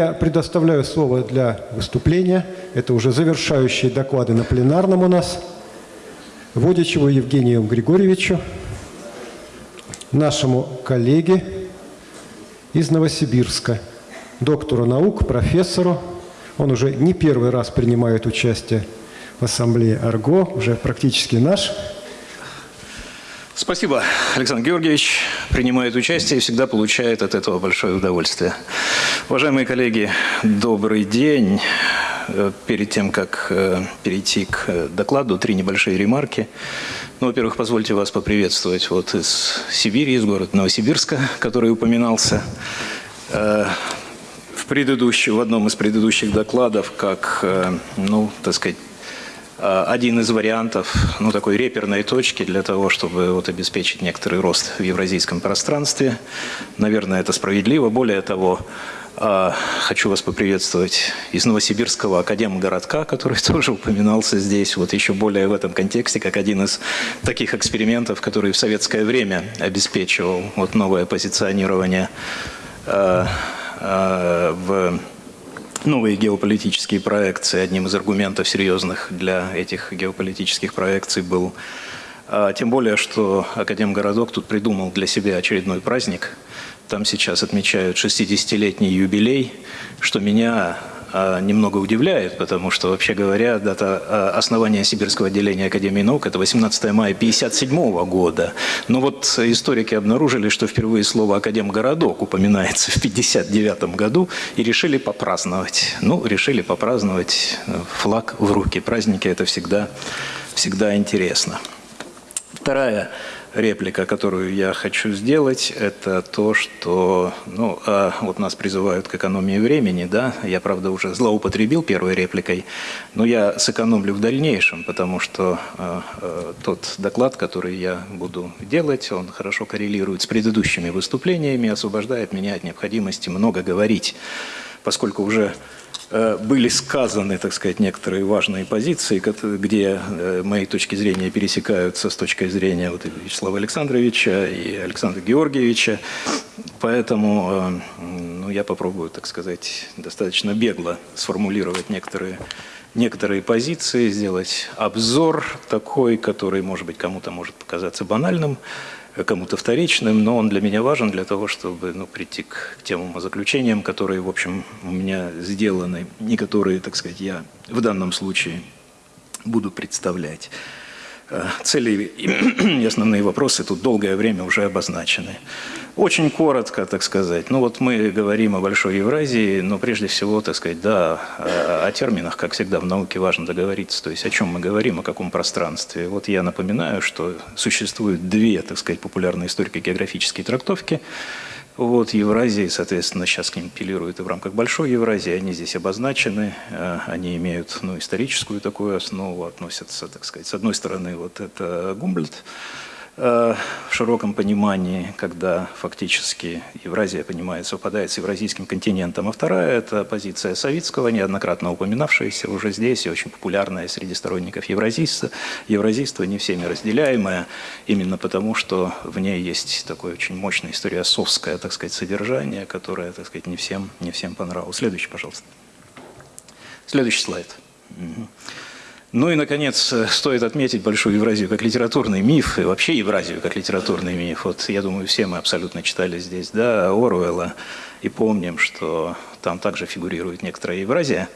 я предоставляю слово для выступления. Это уже завершающие доклады на пленарном у нас. Водичеву Евгению Григорьевичу, нашему коллеге из Новосибирска, доктору наук, профессору. Он уже не первый раз принимает участие в ассамблее АРГО, уже практически наш. Спасибо, Александр Георгиевич. Принимает участие и всегда получает от этого большое удовольствие. Уважаемые коллеги, добрый день. Э, перед тем, как э, перейти к э, докладу, три небольшие ремарки. Ну, во-первых, позвольте вас поприветствовать вот из Сибири, из города Новосибирска, который упоминался в, предыдущем, в одном из предыдущих докладов, как, ну, так сказать, один из вариантов, ну, такой реперной точки для того, чтобы вот обеспечить некоторый рост в евразийском пространстве. Наверное, это справедливо. Более того, а, хочу вас поприветствовать из Новосибирского академгородка, который тоже упоминался здесь, вот еще более в этом контексте, как один из таких экспериментов, который в советское время обеспечивал вот новое позиционирование а, в новые геополитические проекции. Одним из аргументов серьезных для этих геополитических проекций был тем более, что Академгородок тут придумал для себя очередной праздник – там сейчас отмечают 60-летний юбилей, что меня а, немного удивляет, потому что, вообще говоря, дата а, основания Сибирского отделения Академии наук – это 18 мая 1957 года. Но вот историки обнаружили, что впервые слово «академгородок» упоминается в 1959 году и решили попраздновать. Ну, решили попраздновать э, флаг в руки. Праздники – это всегда, всегда интересно. Вторая реплика, которую я хочу сделать, это то, что ну, а вот нас призывают к экономии времени, да, я, правда, уже злоупотребил первой репликой, но я сэкономлю в дальнейшем, потому что э, э, тот доклад, который я буду делать, он хорошо коррелирует с предыдущими выступлениями, освобождает меня от необходимости много говорить, поскольку уже Э, были сказаны, так сказать, некоторые важные позиции, где э, мои точки зрения пересекаются с точкой зрения вот Вячеслава Александровича и Александра Георгиевича. Поэтому э, ну, я попробую, так сказать, достаточно бегло сформулировать некоторые, некоторые позиции, сделать обзор такой, который, может быть, кому-то может показаться банальным, кому-то вторичным, но он для меня важен для того, чтобы ну, прийти к тем заключениям, которые, в общем, у меня сделаны, и которые, так сказать, я в данном случае буду представлять. Э, цели и основные вопросы тут долгое время уже обозначены. Очень коротко, так сказать. Ну вот мы говорим о Большой Евразии, но прежде всего, так сказать, да, о терминах, как всегда в науке важно договориться. То есть о чем мы говорим, о каком пространстве. Вот я напоминаю, что существуют две, так сказать, популярные историко-географические трактовки – вот Евразии, соответственно, сейчас к ним апеллируют и в рамках Большой Евразии, они здесь обозначены, э, они имеют ну, историческую такую основу, относятся, так сказать, с одной стороны, вот это Гумбольдт, Э, в широком понимании, когда фактически Евразия понимает, совпадает с евразийским континентом. А вторая – это позиция Савицкого, неоднократно упоминавшаяся уже здесь и очень популярная среди сторонников евразийства, евразийства не всеми разделяемая, именно потому, что в ней есть такое очень мощное историосовское, так сказать, содержание, которое, так сказать, не всем, не всем понравилось. Следующий, пожалуйста. Следующий слайд. Угу. Ну и, наконец, э, стоит отметить Большую Евразию как литературный миф, и вообще Евразию как литературный миф. Вот я думаю, все мы абсолютно читали здесь, да, Оруэлла, и помним, что там также фигурирует некоторая Евразия.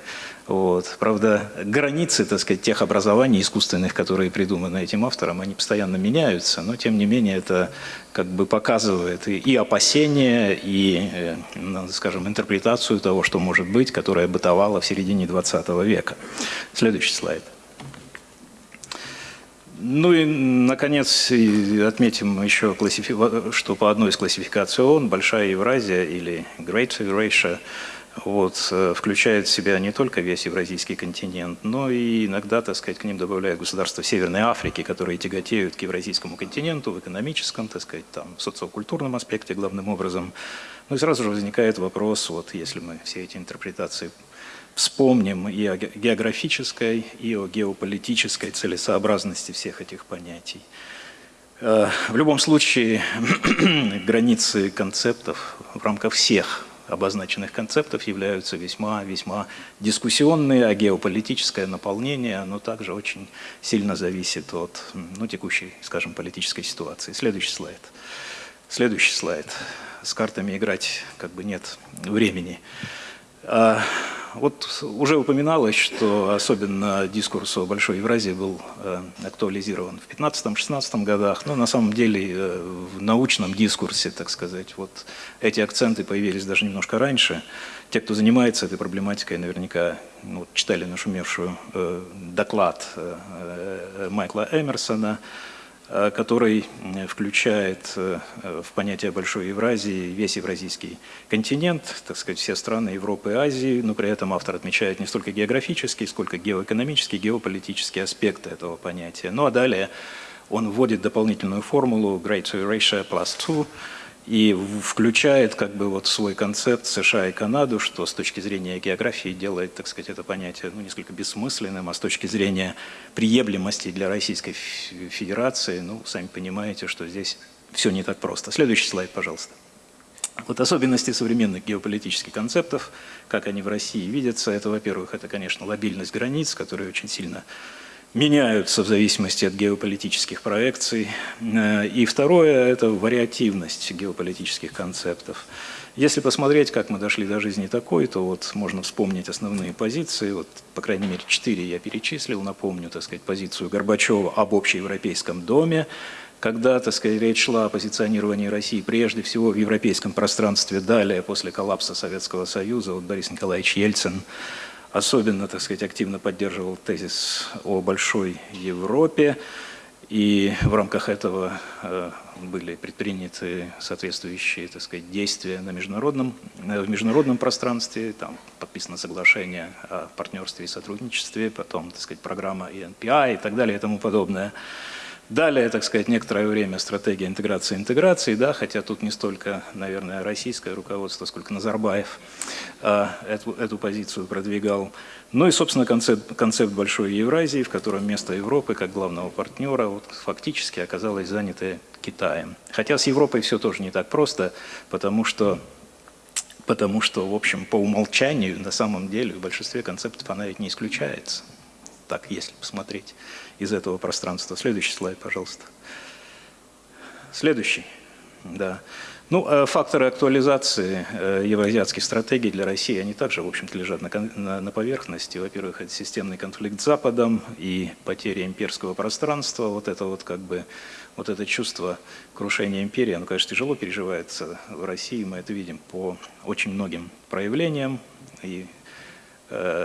Вот. Правда, границы, так сказать, тех образований искусственных, которые придуманы этим автором, они постоянно меняются, но тем не менее это как бы показывает и, и опасения, и, э, ну, скажем, интерпретацию того, что может быть, которая бытовала в середине 20 века. Следующий слайд. Ну и, наконец, отметим еще, что по одной из классификаций ООН Большая Евразия или Great Eurasia вот, э, включает в себя не только весь евразийский континент, но и иногда, так сказать, к ним добавляют государства Северной Африки, которые тяготеют к евразийскому континенту в экономическом, так сказать, там, в социокультурном аспекте главным образом. Ну и сразу же возникает вопрос, вот если мы все эти интерпретации вспомним и о географической, и о геополитической целесообразности всех этих понятий. Э, в любом случае, границы концептов в рамках всех обозначенных концептов являются весьма-весьма дискуссионные, а геополитическое наполнение, оно также очень сильно зависит от ну, текущей, скажем, политической ситуации. Следующий слайд. Следующий слайд. С картами играть как бы нет времени. А, вот уже упоминалось, что особенно дискурс о Большой Евразии был э, актуализирован в 15-16 годах, но на самом деле э, в научном дискурсе, так сказать, вот эти акценты появились даже немножко раньше. Те, кто занимается этой проблематикой, наверняка ну, читали нашумевшую э, доклад Майкла Эмерсона, который включает э, в понятие Большой Евразии весь евразийский континент, так сказать, все страны Европы и Азии, но при этом автор отмечает не столько географический, сколько геоэкономический, геополитический аспекты этого понятия. Ну а далее он вводит дополнительную формулу Great Eurasia plus 2, и включает как бы вот свой концепт США и Канаду, что с точки зрения географии делает, так сказать, это понятие ну, несколько бессмысленным, а с точки зрения приемлемости для Российской Федерации, ну, сами понимаете, что здесь все не так просто. Следующий слайд, пожалуйста. Вот особенности современных геополитических концептов, как они в России видятся, это, во-первых, это, конечно, лобильность границ, которая очень сильно меняются в зависимости от геополитических проекций. Э, и второе – это вариативность геополитических концептов. Если посмотреть, как мы дошли до жизни такой, то вот можно вспомнить основные позиции, вот, по крайней мере, четыре я перечислил, напомню, так сказать, позицию Горбачева об общеевропейском доме, когда, так сказать, речь шла о позиционировании России прежде всего в европейском пространстве, далее, после коллапса Советского Союза, вот Борис Николаевич Ельцин особенно, так сказать, активно поддерживал тезис о большой Европе, и в рамках этого э, были предприняты соответствующие, так сказать, действия на международном, э, в международном пространстве, там подписано соглашение о партнерстве и сотрудничестве, потом, так сказать, программа ENPI и так далее и тому подобное. Далее, так сказать, некоторое время стратегия интеграции интеграции, да, хотя тут не столько, наверное, российское руководство, сколько Назарбаев э, эту, эту позицию продвигал. Ну и, собственно, концепт, концепт Большой Евразии, в котором место Европы как главного партнера вот, фактически оказалось занято Китаем. Хотя с Европой все тоже не так просто, потому что потому что, в общем, по умолчанию, на самом деле, в большинстве концептов она ведь не исключается. Так, если посмотреть из этого пространства. Следующий слайд, пожалуйста. Следующий. Да. Ну, э, факторы актуализации э, евроазиатских стратегий для России, они также, в общем-то, лежат на, на, на поверхности. Во-первых, это системный конфликт с Западом и потеря имперского пространства. Вот это вот как бы, вот это чувство крушения империи, оно, конечно, тяжело переживается в России. Мы это видим по очень многим проявлениям. И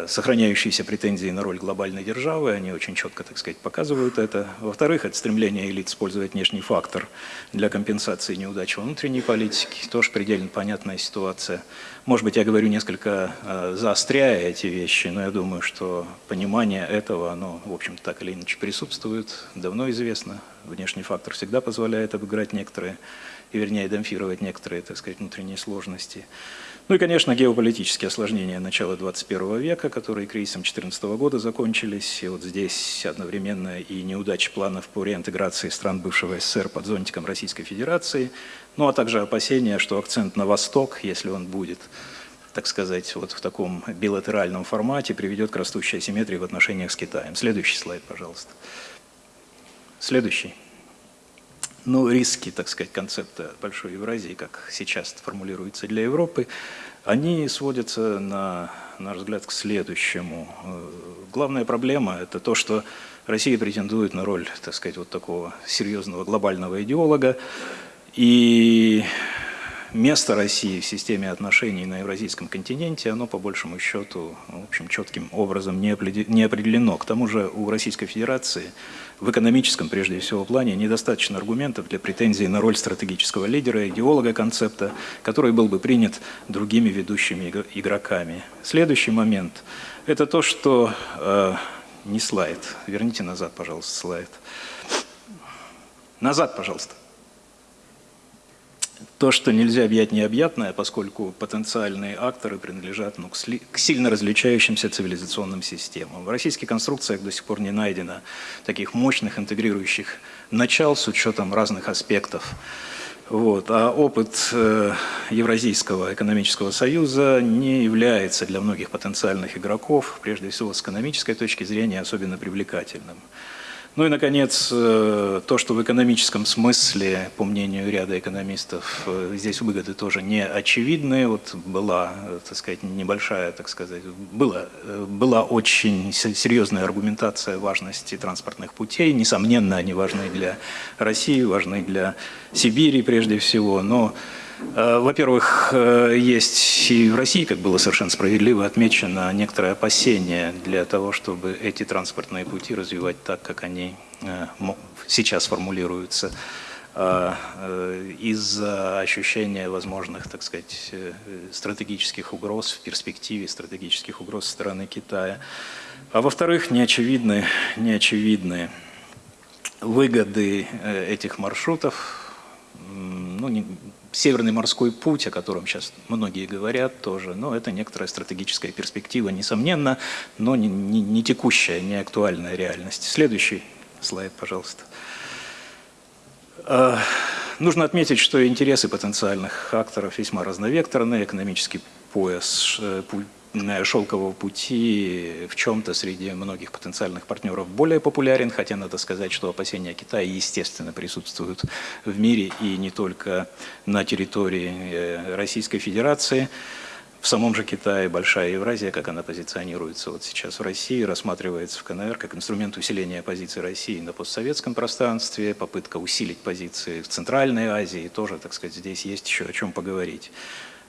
сохраняющиеся претензии на роль глобальной державы, они очень четко, так сказать, показывают это. Во-вторых, это стремление элит использовать внешний фактор для компенсации неудач внутренней политики, тоже предельно понятная ситуация. Может быть, я говорю несколько э, заостряя эти вещи, но я думаю, что понимание этого, оно, в общем так или иначе присутствует, давно известно. Внешний фактор всегда позволяет обыграть некоторые, и вернее, демпфировать некоторые, так сказать, внутренние сложности. Ну и, конечно, геополитические осложнения начала 21 века, которые кризисом 2014 года закончились. И вот здесь одновременно и неудачи планов по реинтеграции стран бывшего СССР под зонтиком Российской Федерации, ну а также опасения, что акцент на восток, если он будет, так сказать, вот в таком билатеральном формате, приведет к растущей асимметрии в отношениях с Китаем. Следующий слайд, пожалуйста. Следующий. Ну, риски, так сказать, концепта Большой Евразии, как сейчас формулируется для Европы, они сводятся, на наш взгляд, к следующему. Э, главная проблема – это то, что Россия претендует на роль, так сказать, вот такого серьезного глобального идеолога, и место России в системе отношений на евразийском континенте, оно по большему счету, в общем, четким образом не определено. К тому же у Российской Федерации в экономическом, прежде всего, плане недостаточно аргументов для претензий на роль стратегического лидера, идеолога концепта, который был бы принят другими ведущими игроками. Следующий момент – это то, что… Э, не слайд. Верните назад, пожалуйста, слайд. Назад, пожалуйста то, что нельзя объять необъятное, поскольку потенциальные акторы принадлежат ну, к, сильно различающимся цивилизационным системам. В российских конструкциях до сих пор не найдено таких мощных интегрирующих начал с учетом разных аспектов Вот. А опыт э, Евразийского экономического союза не является для многих потенциальных игроков, прежде всего с экономической точки зрения, особенно привлекательным. Ну и, наконец, э, то, что в экономическом смысле, по мнению ряда экономистов, э, здесь выгоды тоже не очевидны. Вот была, э, так сказать, небольшая, так сказать, была, была очень серьезная аргументация важности транспортных путей. Несомненно, они важны для России, важны для Сибири прежде всего, но во-первых, э, есть и в России, как было совершенно справедливо отмечено, некоторое опасение для того, чтобы эти транспортные пути развивать так, как они э, сейчас формулируются из-за ощущения возможных, так сказать, стратегических угроз в перспективе, стратегических угроз со стороны Китая. А во-вторых, неочевидны, неочевидны выгоды этих маршрутов, ну, Северный морской путь, о котором сейчас многие говорят тоже, но это некоторая стратегическая перспектива, несомненно, но не, не, не текущая, не актуальная реальность. Следующий слайд, пожалуйста. А, нужно отметить, что интересы потенциальных акторов весьма разновекторные. Экономический пояс, э, шелкового пути в чем-то среди многих потенциальных партнеров более популярен, хотя надо сказать, что опасения Китая, естественно, присутствуют в мире и не только на территории э, Российской Федерации. В самом же Китае Большая Евразия, как она позиционируется вот сейчас в России, рассматривается в КНР как инструмент усиления позиции России на постсоветском пространстве, попытка усилить позиции в Центральной Азии, тоже, так сказать, здесь есть еще о чем поговорить.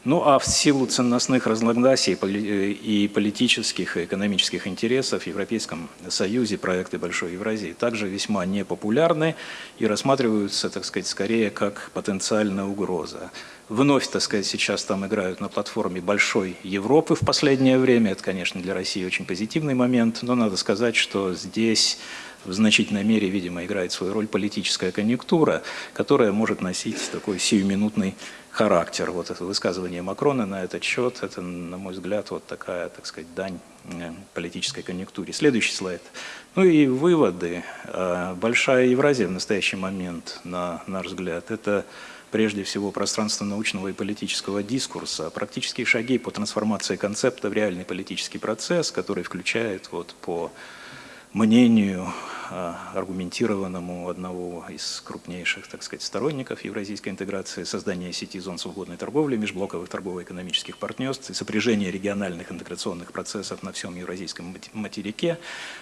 Ну а в силу ценностных разногласий и политических, и экономических интересов в Европейском Союзе проекты Большой Евразии также весьма непопулярны и рассматриваются, так сказать, скорее как потенциальная угроза. Вновь, так сказать, сейчас там играют на платформе Большой Европы в последнее время. Это, конечно, для России очень позитивный момент, но надо сказать, что здесь в значительной мере, видимо, играет свою роль политическая конъюнктура, которая может носить такой сиюминутный характер. Вот это высказывание Макрона на этот счет, это, на мой взгляд, вот такая, так сказать, дань э, политической конъюнктуре. Следующий слайд. Ну и выводы. Э, большая Евразия в настоящий момент, на наш взгляд, это прежде всего пространство научного и политического дискурса, практические шаги по трансформации концепта в реальный политический процесс, который включает вот по мнению а, аргументированному одного из крупнейших, так сказать, сторонников евразийской интеграции, создание сети зон свободной торговли, межблоковых торгово-экономических партнерств и сопряжение региональных интеграционных процессов на всем евразийском материке.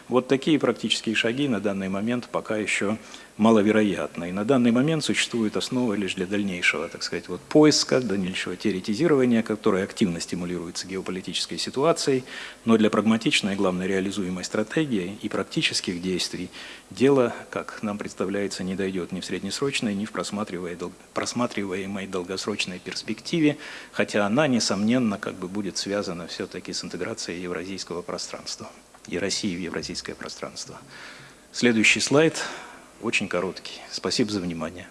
Вот такие практические шаги на данный момент пока еще маловероятно. И на данный момент существует основа лишь для дальнейшего, так сказать, вот поиска, дальнейшего теоретизирования, которое активно стимулируется геополитической ситуацией, но для прагматичной и, главное, реализуемой стратегии и практических действий дело, как нам представляется, не дойдет ни в среднесрочной, ни в просматриваемой долгосрочной перспективе, хотя она, несомненно, как бы будет связана все-таки с интеграцией евразийского пространства и России в евразийское пространство. Следующий слайд – очень короткий. Спасибо за внимание.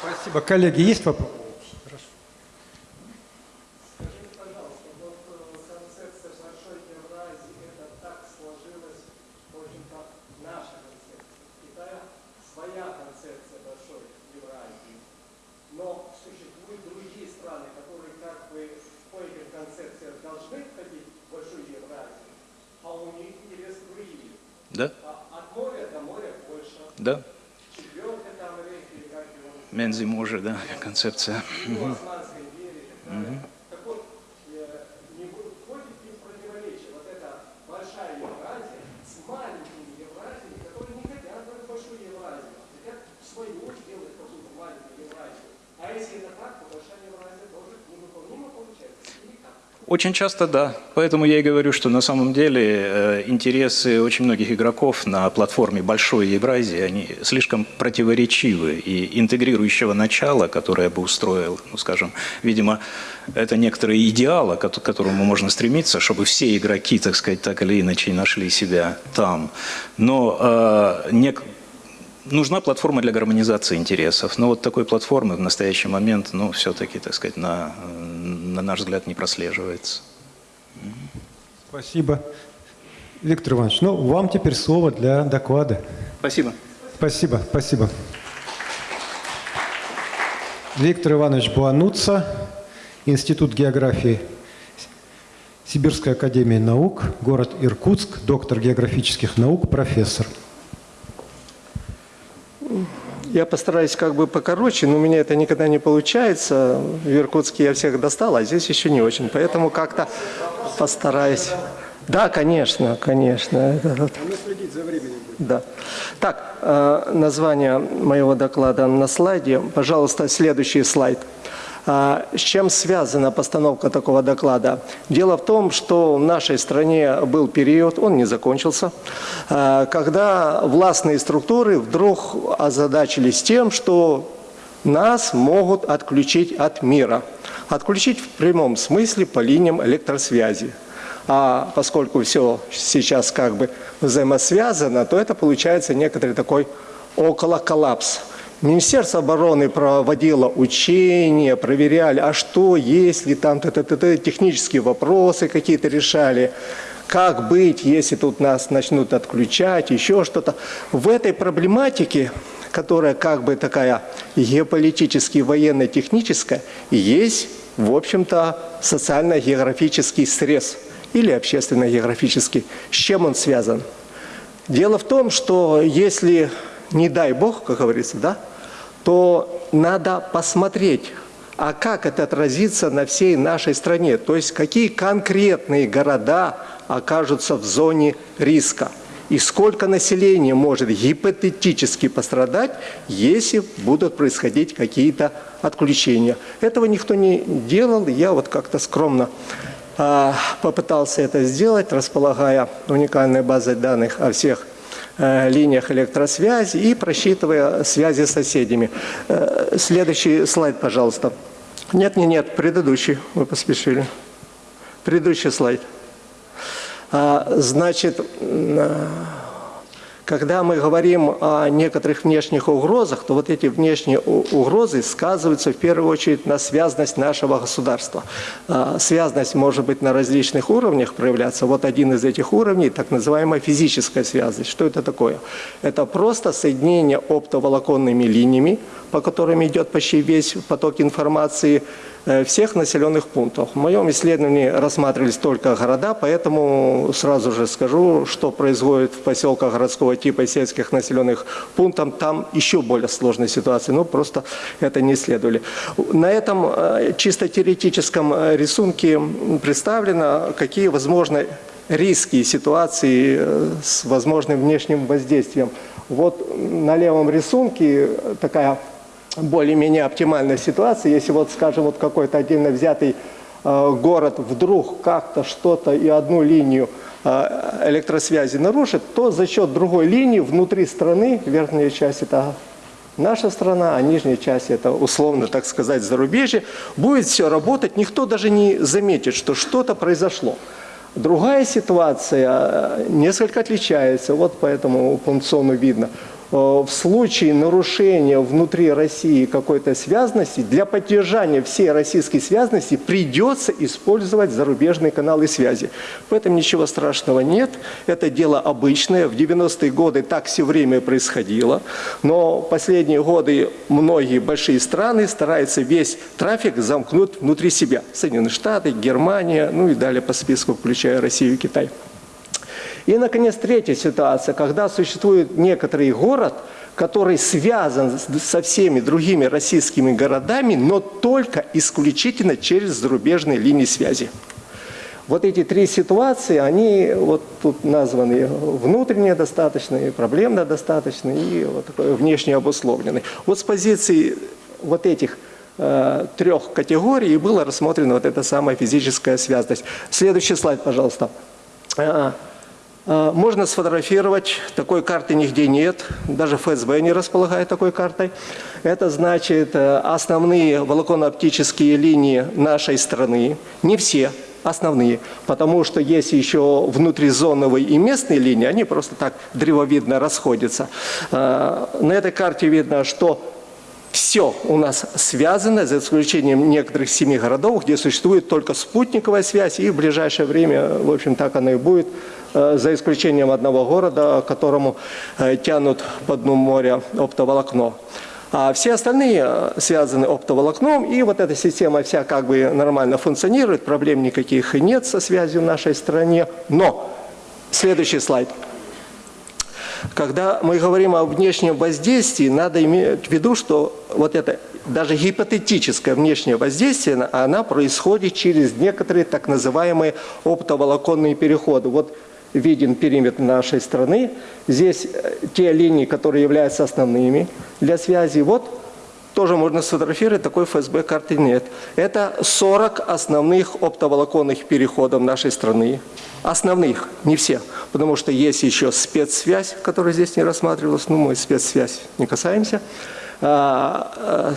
Спасибо. Коллеги, есть вопросы? Да? Да. Мензи може, да, концепция. Угу. Очень часто да. Поэтому я и говорю, что на самом деле э, интересы очень многих игроков на платформе Большой Евразии, они слишком противоречивы. И интегрирующего начала, которое бы устроил, ну скажем, видимо, это некоторые идеалы, к которому можно стремиться, чтобы все игроки, так сказать, так или иначе нашли себя там. Но э, не, нужна платформа для гармонизации интересов. Но вот такой платформы в настоящий момент, ну, все-таки, так сказать, на, на наш взгляд, не прослеживается. Спасибо. Виктор Иванович, ну, вам теперь слово для доклада. Спасибо. Спасибо, спасибо. Виктор Иванович Буануца, Институт географии Сибирская академия наук, город Иркутск, доктор географических наук, профессор. Я постараюсь как бы покороче, но у меня это никогда не получается. В Иркутске я всех достал, а здесь еще не очень. Поэтому как-то постараюсь. Да, конечно, конечно. Это вот. следить за временем. Да. Так, э, название моего доклада на слайде. Пожалуйста, следующий слайд. А, С чем связана постановка такого доклада? Дело в том, что в нашей стране был период, он не закончился, а, когда властные структуры вдруг озадачились тем, что нас могут отключить от мира. Отключить в прямом смысле по линиям электросвязи. А поскольку все сейчас как бы взаимосвязано, то это получается некоторый такой около коллапс. Министерство обороны проводило учения, проверяли, а что, если там т -т -т -т, технические вопросы какие-то решали, как быть, если тут нас начнут отключать, еще что-то. В этой проблематике, которая как бы такая геополитически военно-техническая, есть, в общем-то, социально-географический срез или общественно-географический. С чем он связан? Дело в том, что если не дай Бог, как говорится, да, то надо посмотреть, а как это отразится на всей нашей стране, то есть какие конкретные города окажутся в зоне риска. И сколько населения может гипотетически пострадать, если будут происходить какие-то отключения. Этого никто не делал, я вот как-то скромно а, попытался это сделать, располагая уникальной базой данных о всех линиях электросвязи и просчитывая связи с соседями. Э, следующий слайд, пожалуйста. Нет, нет, нет, предыдущий, вы поспешили. Предыдущий слайд. А, значит, когда мы говорим о некоторых внешних угрозах, то вот эти внешние угрозы сказываются в первую очередь на связность нашего государства. А, связность может быть на различных уровнях проявляться. Вот один из этих уровней, так называемая физическая связность. Что это такое? Это просто соединение оптоволоконными линиями, по которым идет почти весь поток информации, всех населенных пунктов. В моем исследовании рассматривались только города, поэтому сразу же скажу, что происходит в поселках городского типа и сельских населенных пунктов. Там еще более сложная ситуация, но просто это не исследовали. На этом э, чисто теоретическом э, рисунке представлено, какие возможны риски и ситуации с возможным внешним воздействием. Вот на левом рисунке такая более-менее оптимальная ситуация, если вот, скажем, вот какой-то отдельно взятый э, город вдруг как-то что-то и одну линию э, электросвязи нарушит, то за счет другой линии внутри страны, верхняя часть это наша страна, а нижняя часть это условно, так сказать, зарубежье, будет все работать, никто даже не заметит, что что-то произошло. Другая ситуация э, несколько отличается, вот по этому пункциону видно. Э, в случае нарушения внутри России какой-то связности, для поддержания всей российской связности придется использовать зарубежные каналы связи. В этом ничего страшного нет, это дело обычное, в 90-е годы так все время происходило, но последние годы многие большие страны стараются весь трафик замкнуть внутри себя. Соединенные Штаты, Германия, ну и далее по списку, включая Россию и Китай. И, наконец, третья ситуация, когда существует некоторый город, который связан со всеми другими российскими городами, но только исключительно через зарубежные линии связи. Вот эти три ситуации, они вот тут названы внутренне достаточные, проблемно достаточные и вот такой внешне обусловленные. Вот с позиции вот этих э, трех категорий было рассмотрена вот эта самая физическая связность. Следующий слайд, пожалуйста. А, можно сфотографировать, такой карты нигде нет, даже ФСБ не располагает такой картой. Это значит э, основные волоконно-оптические линии нашей страны, не все, основные, потому что есть еще внутризоновые и местные линии, они просто так древовидно расходятся. А, на этой карте видно, что все у нас связано, за исключением некоторых семи городов, где существует только спутниковая связь, и в ближайшее время, в общем, так оно и будет, э, за исключением одного города, которому э, тянут по дну моря оптоволокно. А все остальные э, связаны оптоволокном, и вот эта система вся как бы нормально функционирует, проблем никаких и нет со связью в нашей стране. Но, следующий слайд. Когда мы говорим о внешнем воздействии, надо иметь в виду, что вот это даже гипотетическое внешнее воздействие, она происходит через некоторые так называемые оптоволоконные переходы. Вот виден периметр нашей страны. Здесь э, те линии, которые являются основными для связи. Вот тоже можно сфотографировать, такой ФСБ карты нет. Это 40 основных оптоволоконных переходов нашей страны. Основных, не все. Потому что есть еще спецсвязь, которая здесь не рассматривалась. Ну, мы спецсвязь не касаемся. А, а,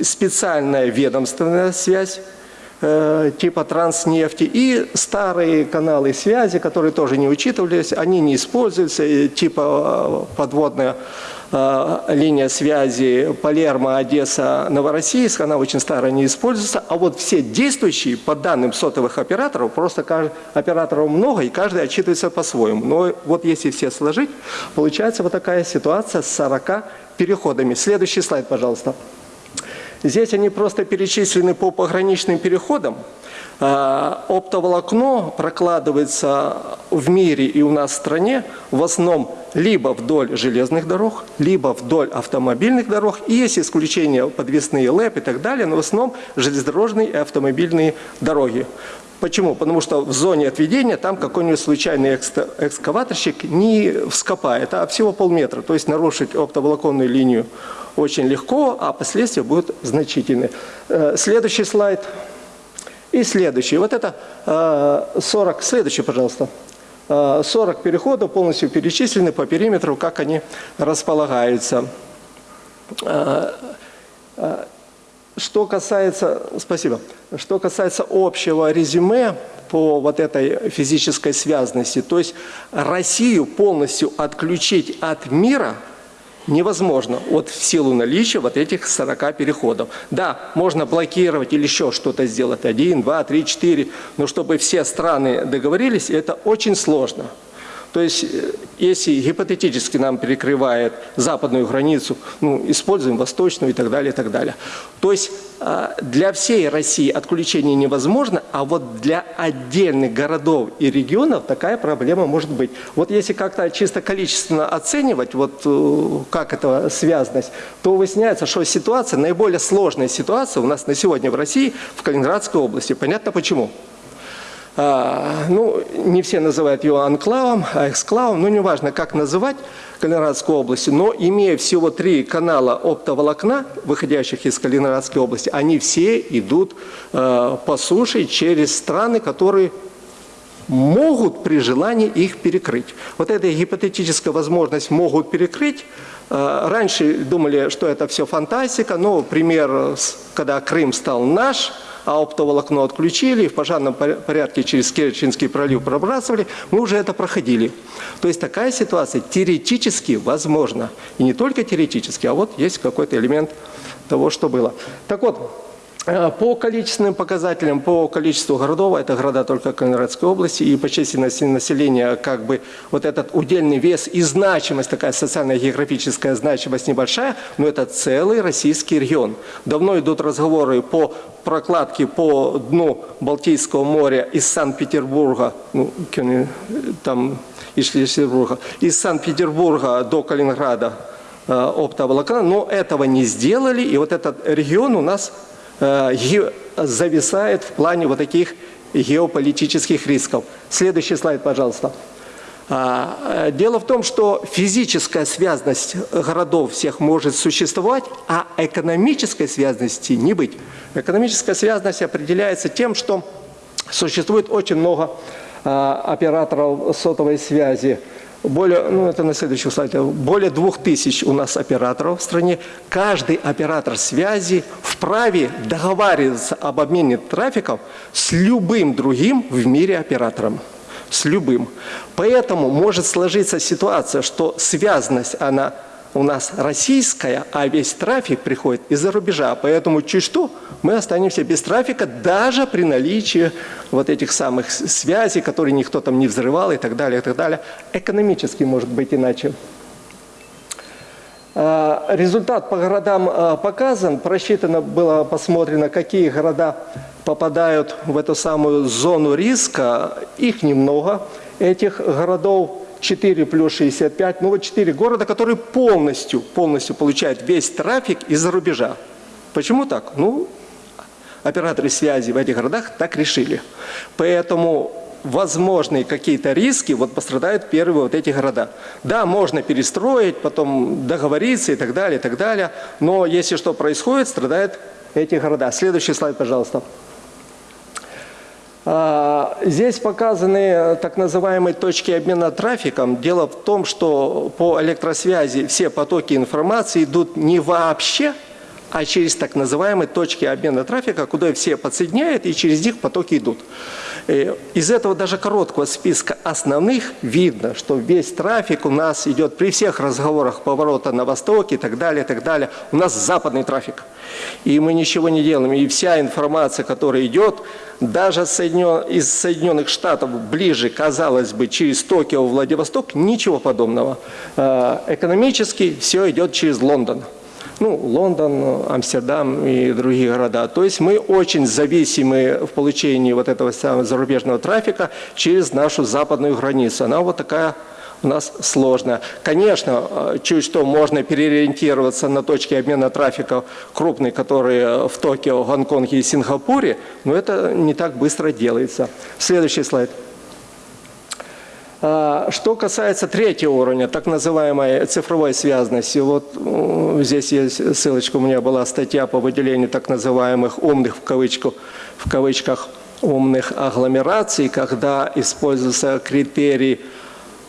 специальная ведомственная связь э, типа транснефти и старые каналы связи, которые тоже не учитывались, они не используются, типа э, подводная линия связи Палермо, Одесса, Новороссийск, она очень старая, не используется, а вот все действующие по данным сотовых операторов, просто операторов много, и каждый отчитывается по-своему. Но вот если все сложить, получается вот такая ситуация с 40 переходами. Следующий слайд, пожалуйста. Здесь они просто перечислены по пограничным переходам. А, Оптоволокно прокладывается в мире и у нас в стране в основном либо вдоль железных дорог, либо вдоль автомобильных дорог. И есть исключения подвесные ЛЭП и так далее, но в основном железнодорожные и автомобильные дороги. Почему? Потому что в зоне отведения там какой-нибудь случайный экскаваторщик не вскопает, а всего полметра. То есть нарушить оптоволоконную линию очень легко, а последствия будут значительны. Э, Следующий слайд. И следующий. Вот это э, 40. Следующий, пожалуйста. Э, 40 переходов полностью перечислены по периметру, как они располагаются. Э, э, Что касается, спасибо, что касается общего резюме по вот этой физической связности, то есть Россию полностью отключить от мира невозможно вот в силу наличия вот этих 40 переходов. Да, можно блокировать или еще что-то сделать, один, два, три, четыре, но чтобы все страны договорились, это очень сложно. То есть, э, если гипотетически нам перекрывает западную границу, ну, используем восточную и так далее, и так далее. То есть, а, для всей России отключение невозможно, а вот для отдельных городов и регионов такая проблема может быть. Вот если как-то чисто количественно оценивать, вот э, как это связанность, то выясняется, что ситуация, наиболее сложная ситуация у нас на сегодня в России, в Калининградской области. Понятно почему? А, ну, не все называют ее анклавом, а эксклавом, ну, неважно, как называть Калининградскую область, но имея всего три канала оптоволокна, выходящих из Калининградской области, они все идут э, по суше через страны, которые могут при желании их перекрыть. Вот эта гипотетическая возможность могут перекрыть. Э, Раньше думали, что это все фантастика, но пример, когда Крым стал наш, а оптоволокно отключили, в пожарном пор- порядке через Керченский пролив пробрасывали, мы уже это проходили. То есть такая ситуация теоретически возможна. И не только теоретически, а вот есть какой-то элемент того, что было. Так вот, По количественным показателям, по количеству городов, это города только Калининградской области, и по численности населения, как бы вот этот удельный вес и значимость, такая социальная географическая значимость небольшая, но это целый российский регион. Давно идут разговоры по прокладке по дну Балтийского моря из Санкт-Петербурга, ну, там из из Санкт-Петербурга до Калининграда э, оптоволокна, но этого не сделали, и вот этот регион у нас э, зависает в плане вот таких геополитических рисков. Следующий слайд, пожалуйста. А, э, Дело в том, что физическая связность городов всех может существовать, а экономической связности не быть. Экономическая связность определяется тем, что существует очень много а, операторов сотовой связи. Более, ну это на следующем слайде, более двух тысяч у нас операторов в стране. Каждый оператор связи вправе договариваться об обмене трафиком с любым другим в мире оператором с любым. Поэтому может сложиться ситуация, что связность, она у нас российская, а весь трафик приходит из-за рубежа. Поэтому чуть что, мы останемся без трафика даже при наличии вот этих самых связей, которые никто там не взрывал и так далее, и так далее. Экономически может быть иначе. А, Результат по городам а, показан. Просчитано было, посмотрено, какие города попадают в эту самую зону риска. Их немного, этих городов 4 плюс 65. Ну вот 4 города, которые полностью, полностью получают весь трафик из-за рубежа. Почему так? Ну, операторы связи в этих городах так решили. Поэтому возможные какие-то риски вот пострадают первые вот эти города. Да, можно перестроить, потом договориться и так далее, и так далее. Но если что происходит, страдают эти города. Следующий слайд, пожалуйста. А, Здесь показаны так называемые точки обмена трафиком. Дело в том, что по электросвязи все потоки информации идут не вообще, а через так называемые точки обмена трафика, куда все подсоединяют и через них потоки идут. Э, Из этого даже короткого списка основных видно, что весь трафик у нас идет при всех разговорах поворота на восток и так далее, и так далее. У нас западный трафик. И мы ничего не делаем. И вся информация, которая идет, даже из Соединенных Штатов ближе, казалось бы, через Токио, Владивосток, ничего подобного. Э, Экономически все идет через Лондон. Ну, Лондон, Амстердам и другие города. То есть мы очень зависимы в получении вот этого самого зарубежного трафика через нашу западную границу. Она вот такая у нас сложная. Конечно, э, чуть что можно переориентироваться на точки обмена трафика крупные, которые в Токио, Гонконге и Сингапуре, но это не так быстро делается. Следующий слайд. А, Что касается третьего уровня, так называемой цифровой связности, вот здесь есть ссылочка, у меня была статья по выделению так называемых умных в, кавычку, в кавычках умных агломераций, когда используется критерий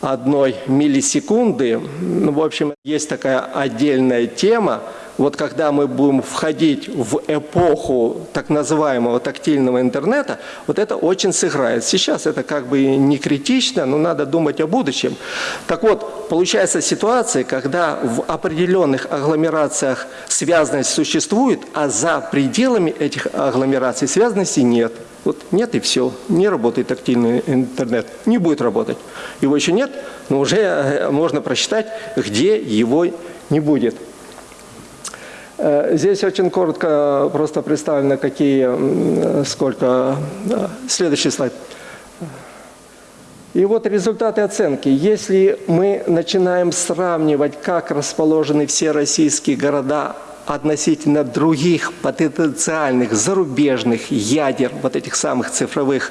одной миллисекунды. Ну, в общем, есть такая отдельная тема. Вот когда мы будем входить в эпоху так называемого тактильного интернета, вот это очень сыграет. Сейчас это как бы не критично, но надо думать о будущем. Так вот, получается ситуация, когда в определенных агломерациях связанность существует, а за пределами этих агломераций связанности нет. Вот нет и все. Не работает тактильный интернет. Не будет работать. Его еще нет, но уже э, можно просчитать, где его не будет. Э, Здесь очень коротко просто представлено, какие, м, сколько. э, Следующий слайд. И вот результаты оценки. Если мы начинаем сравнивать, как расположены все российские города относительно других потенциальных зарубежных ядер, вот этих самых цифровых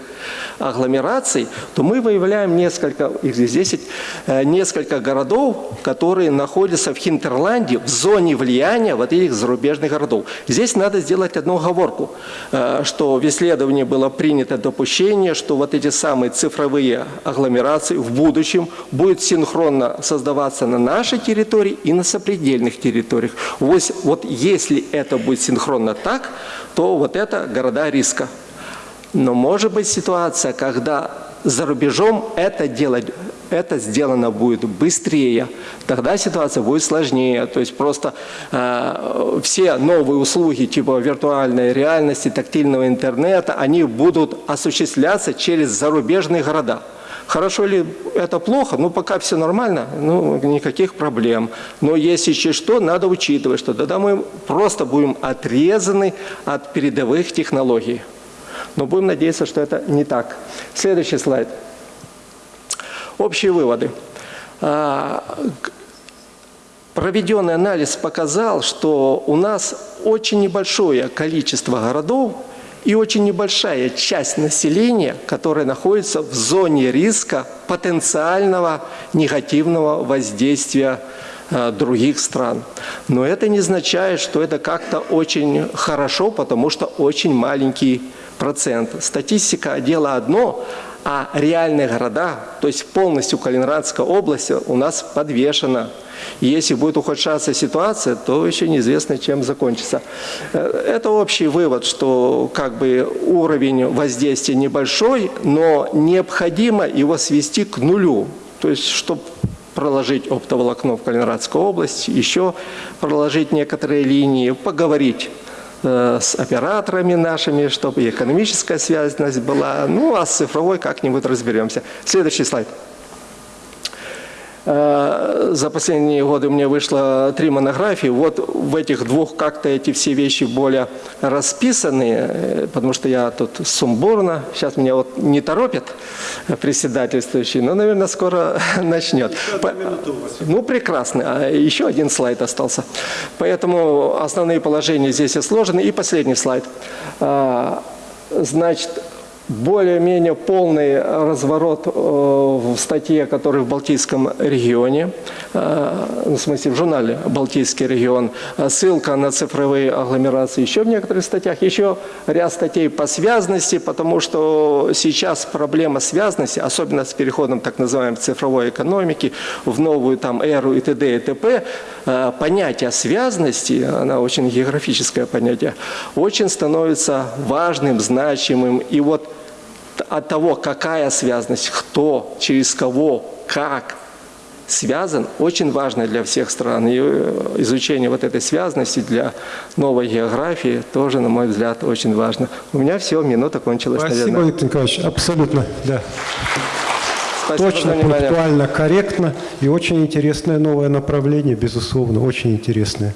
агломераций, то мы выявляем несколько, их здесь 10, э, несколько городов, которые находятся в Хинтерланде, в зоне влияния вот этих зарубежных городов. Здесь надо сделать одну оговорку, э, что в исследовании было принято допущение, что вот эти самые цифровые агломерации в будущем будут синхронно создаваться на нашей территории и на сопредельных территориях. Вот, вот если это будет синхронно так, то вот это города риска. Но может быть ситуация, когда за рубежом это делать, это сделано будет быстрее, тогда ситуация будет сложнее. То есть просто э, все новые услуги типа виртуальной реальности, тактильного интернета, они будут осуществляться через зарубежные города. Хорошо ли это плохо? Ну, пока все нормально, ну, никаких проблем. Но если что, надо учитывать, что тогда мы просто будем отрезаны от передовых технологий. Но будем надеяться, что это не так. Следующий слайд. Общие выводы. А, Проведенный анализ показал, что у нас очень небольшое количество городов и очень небольшая часть населения, которая находится в зоне риска потенциального негативного воздействия э, других стран. Но это не означает, что это как-то очень хорошо, потому что очень маленький процент. Статистика – дело одно, а реальные города, то есть полностью Калининградская область у нас подвешена. Если будет ухудшаться ситуация, то еще неизвестно, чем закончится. Э, Это общий вывод, что как бы уровень воздействия небольшой, но необходимо его свести к нулю. То есть, чтобы проложить оптоволокно в Калининградской области, еще проложить некоторые линии, поговорить с операторами нашими, чтобы и экономическая связность была. Ну, а с цифровой как-нибудь разберемся. Следующий слайд. Э, За последние годы у меня вышло три монографии. Вот в этих двух как-то эти все вещи более расписаны, э, потому что я тут сумбурно. Сейчас меня вот не торопит председательствующий, но, наверное, скоро начнет. По- Ну, прекрасно. А Еще один слайд остался. Поэтому основные положения здесь изложены. И последний слайд. А, Значит, более-менее полный разворот э, в статье, который в Балтийском регионе, э, в смысле в журнале «Балтийский регион», Э, ссылка на цифровые агломерации еще в некоторых статьях, еще ряд статей по связности, потому что сейчас проблема связности, особенно с переходом так называемой цифровой экономики в новую там эру и т.д. и т.п., э, понятие связности, она очень географическое понятие, очень становится важным, значимым. И вот от того, какая связность, кто, через кого, как связан, очень важно для всех стран. И э, изучение вот этой связности для новой географии тоже, на мой взгляд, очень важно. У меня все, минута кончилась, Спасибо, наверное. Виктор Николаевич. Абсолютно, да. Спасибо Точно, пунктуально, корректно и очень интересное новое направление, безусловно, очень интересное.